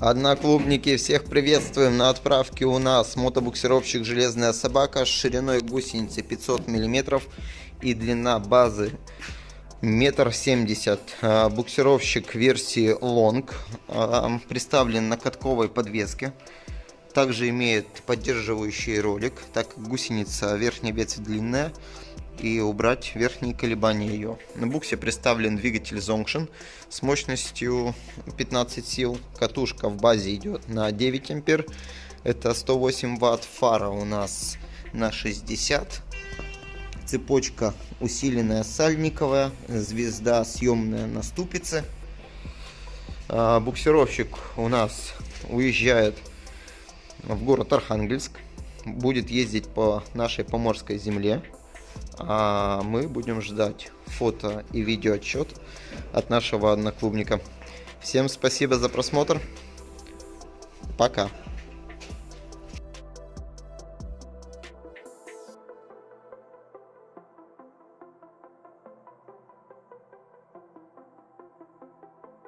Одноклубники, всех приветствуем. На отправке у нас мотобуксировщик «Железная собака» с шириной гусеницы 500 мм и длина базы метр семьдесят. А, буксировщик версии Long а, представлен на катковой подвеске. Также имеет поддерживающий ролик, так как гусеница верхняя ветвь длинная и убрать верхние колебания ее. На буксе представлен двигатель Zonction с мощностью 15 сил. Катушка в базе идет на 9 ампер. Это 108 ватт. Фара у нас на 60. Цепочка усиленная сальниковая. Звезда съемная на ступице. А, буксировщик у нас уезжает в город Архангельск. Будет ездить по нашей поморской земле. А мы будем ждать фото и видео отчет от нашего одноклубника. Всем спасибо за просмотр. Пока.